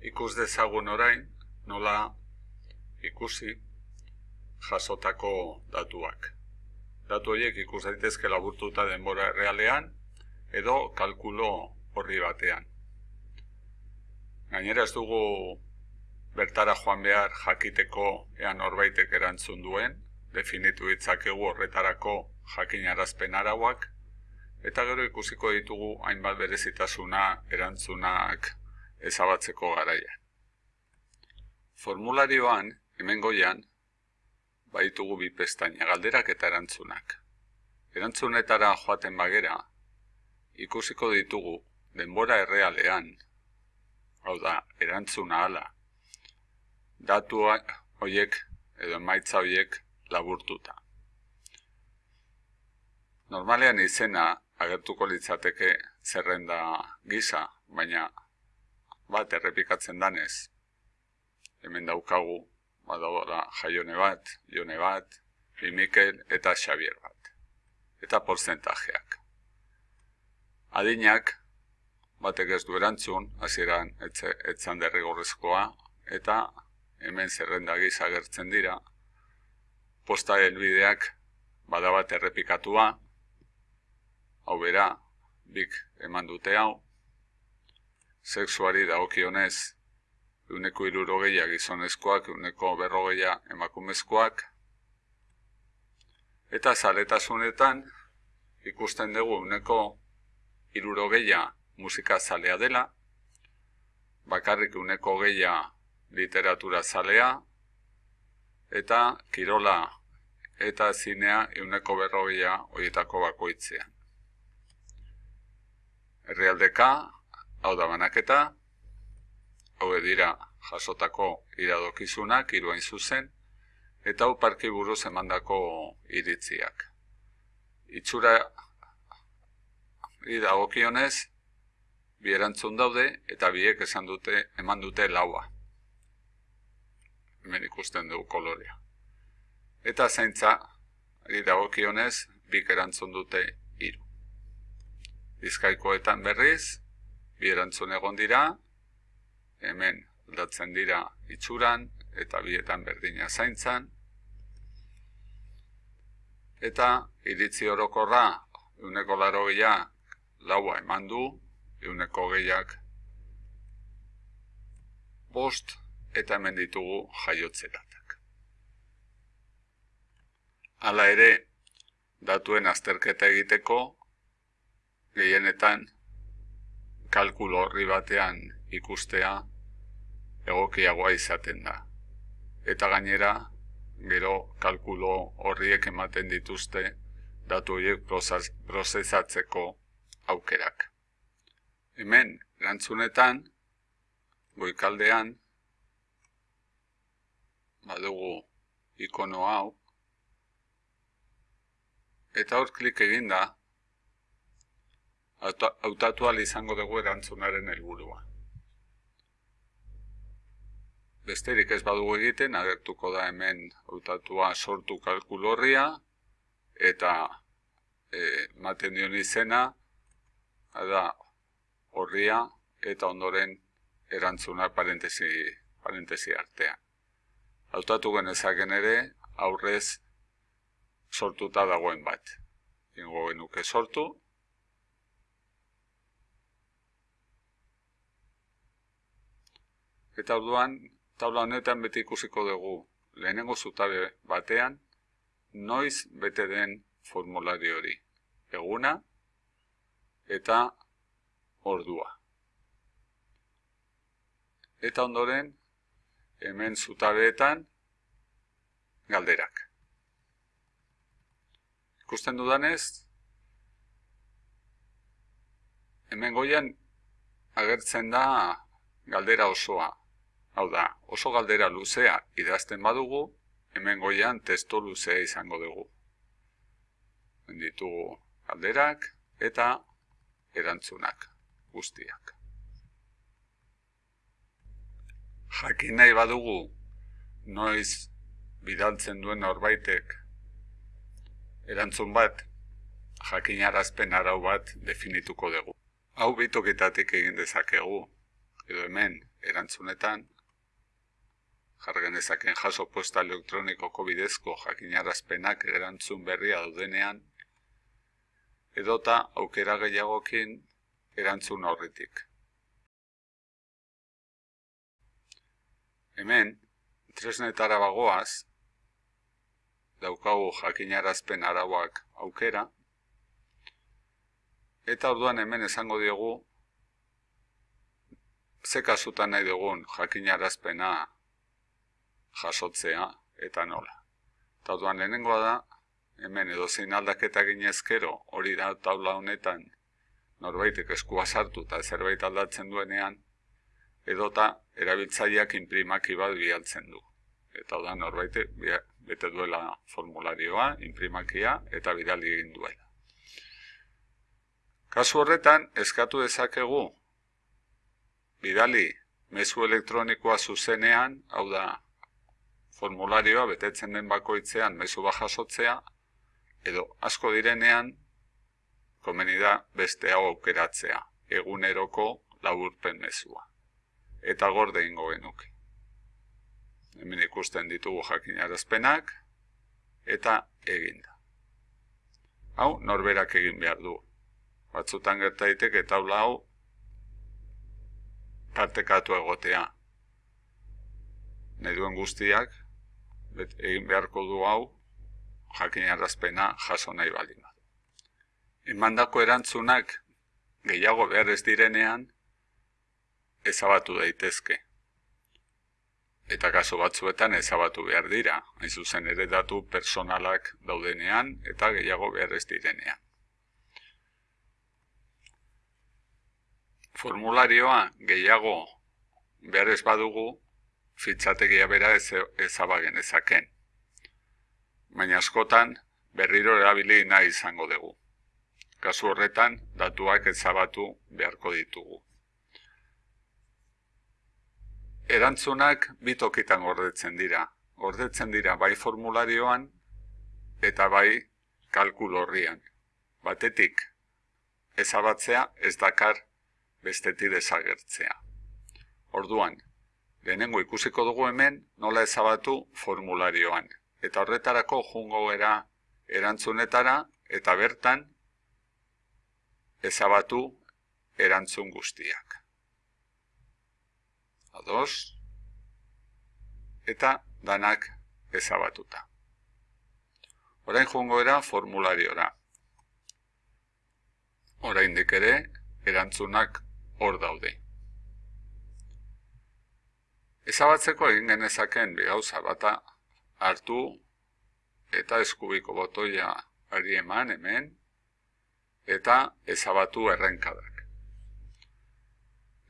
ikus dezagun orain nola ikusi jasotako datuak. Datu horiek ikus daitezke laburtuta denbora realean edo kalkulo horri batean. Gainera ez dugu bertara joan behar jakiteko ean norbaitek erantzun duen, definitu ditzakegu horretarako jakinarazpen arauak, eta gero ikusiko ditugu hainbat berezitasuna erantzunak ezabatzeko garaia. Formularioan, hemen goian, baitugu bi pestaina galderak eta erantzunak. Erantzunetara joaten bagera, ikusiko ditugu denbora errealean, hau da, erantzuna ala, datu horiek edo emaitza horiek laburtuta. Normalean izena agertuko litzateke zerrenda gisa, baina bat errepikatzen danez. Hemen daukagu, badagoela jaione bat, jone bat, Mikel eta Xavier bat. Eta porzentajeak. Adinak, batek ez du erantzun, hasieran etzan derrigorrezkoa, eta hemen zerrenda giza agertzen dira, posta helbideak badabat errepikatua, hau bera, bik eman dute hau, sexuari dagokionez, uneko irurogeia gizonezkoak, uneko berrogeia emakumezkoak, eta zaletasunetan ikusten dugu uneko irurogeia musika zalea dela, bakarrik uneko geia literatura zalea, eta kirola eta zinea euneko berrogia horietako bakoitzea. Herrialdeka, hau da banaketa, hau edira jasotako iradokizunak, iruain zuzen, eta hau parki buruz emandako iritziak. Itxura idagokionez, bi erantzun daude, eta biek esan dute, eman dute laua hemen ikusten dugu kolorea. Eta zaintza, ari dagokionez, bik erantzun dute hiru. Bizkaikoetan berriz, bi erantzun egon dira, hemen aldatzen dira itxuran, eta bietan berdina zaintzan. Eta iritzi orokorra, euneko laro laua eman du, euneko gehiak bost eta hemen ditugu jaiotzeratak. Hala ere, datuen azterketa egiteko, gehienetan kalkulo horri batean ikustea egokiagoa izaten da. Eta gainera, gero kalkulo horriek ematen dituzte datu horiek prozesatzeko aukerak. Hemen, erantzunetan, goikaldean, badugu ikono hau, eta hor klik eginda, hautatu izango dugu erantzunaren helburua. Besterik ez badugu egiten, agertuko da hemen hautatua sortu kalkulorria, eta e, maten dion izena, da horria, eta ondoren erantzuna parentesi, parentesi artean hautatu genezaken ere aurrez sortuta dagoen bat. Ingo genuke sortu. Eta orduan, taula honetan beti ikusiko dugu lehenengo zutabe batean, noiz bete den formulari hori. Eguna eta ordua. Eta ondoren, hemen zutabeetan galderak. Ikusten dudanez, hemen goian agertzen da galdera osoa. Hau da, oso galdera luzea idazten badugu, hemen goian testo luzea izango dugu. Ditugu galderak eta erantzunak guztiak. jakin nahi badugu noiz bidaltzen duen horbaitek erantzun bat jakinarazpen arau bat definituko dugu. Hau bitoketatik egin dezakegu, edo hemen erantzunetan, jargenezaken jaso posta elektronikoko bidezko jakinarazpenak erantzun berria daudenean, edota aukera gehiagokin erantzun horretik. Hemen, tresnetara bagoaz, daukagu jakinarazpen arauak aukera, eta orduan hemen esango diogu ze kasutan nahi dugun jakinarazpena jasotzea eta nola. Eta orduan lehenengoa da, hemen edo zein aldaketa ginezkero hori da taula honetan norbaitek eskua sartu eta zerbait aldatzen duenean, edota erabiltzaileak imprimaki bat bialtzen du. Eta da norbait bete duela formularioa, imprimakia eta bidali egin duela. Kasu horretan, eskatu dezakegu bidali mezu elektronikoa zuzenean, hau da formularioa betetzen den bakoitzean mezu bajasotzea, edo asko direnean, komeni da beste hau aukeratzea, eguneroko laburpen mezua. Eta gorde ingo genuke. Hemen ikusten ditugu jakinarazpenak, eta eginda. Hau, norberak egin behar du. Batzutan gertaitek eta hau tartekatu egotea. Nahi duen guztiak, egin beharko du hau, jakinarazpena jaso nahi baldin. Emandako erantzunak gehiago behar ez direnean, ezabatu daitezke. Eta kaso batzuetan ezabatu behar dira, hain zuzen ere datu personalak daudenean eta gehiago behar ez direnean. Formularioa gehiago behar ez badugu, fitxategia bera ezabagen ezaken. Baina askotan berriro erabili nahi izango dugu. Kasu horretan, datuak ezabatu beharko ditugu. Erantzunak bitokitan gordetzen dira. Gordetzen dira bai formularioan eta bai kalkul horrian. Batetik, ezabatzea ez dakar bestetik desagertzea. Orduan, lehenengo ikusiko dugu hemen nola ezabatu formularioan. Eta horretarako jungo era erantzunetara eta bertan ezabatu erantzun guztiak. Ados, eta danak ezabatuta. Orain jungo era formulariora. Orain ere erantzunak hor daude. Ezabatzeko egin genezaken gauza bata hartu eta eskubiko botoia ari eman hemen eta ezabatu errenkadak.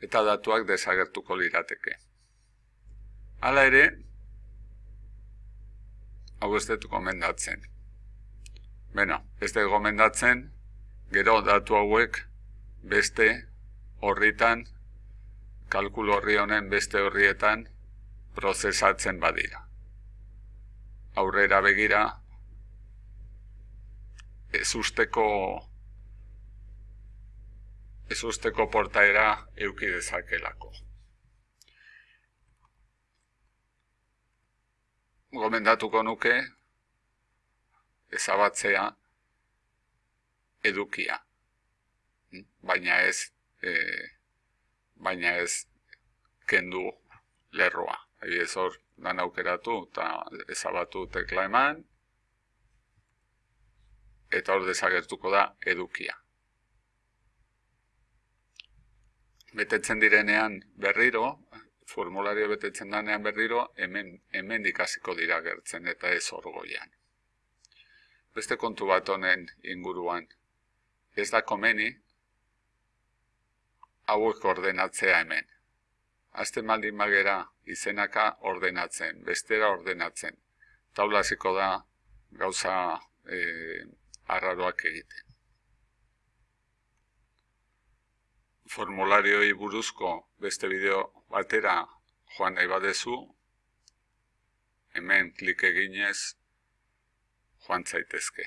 Eta datuak desagertuko lirateke. Hala ere, hau ez dut gomendatzen. Beno, ez dut gomendatzen, gero datu hauek beste horritan, kalkulu horri honen beste horrietan prozesatzen badira. Aurrera begira, ez usteko, ez portaera euki dezakelako. Gomendatuko nuke, ezabatzea edukia. Baina ez e, baina ez kendu lerroa. Egi ez hor dan aukeratu eta ezabatu tekla eman eta hor desagertuko da edukia. Betetzen direnean berriro, formulario betetzen danean berriro, hemen, hemen dikasiko dira gertzen eta ez hor goian. Beste kontu bat honen inguruan, ez da komeni, hauek ordenatzea hemen. Azte maldin magera izenaka ordenatzen, bestera ordenatzen. Taulaziko da gauza e, arraroak egiten. Formularioi buruzko beste bideo batera joan nahi badezu, hemen klik eginez joan zaitezke.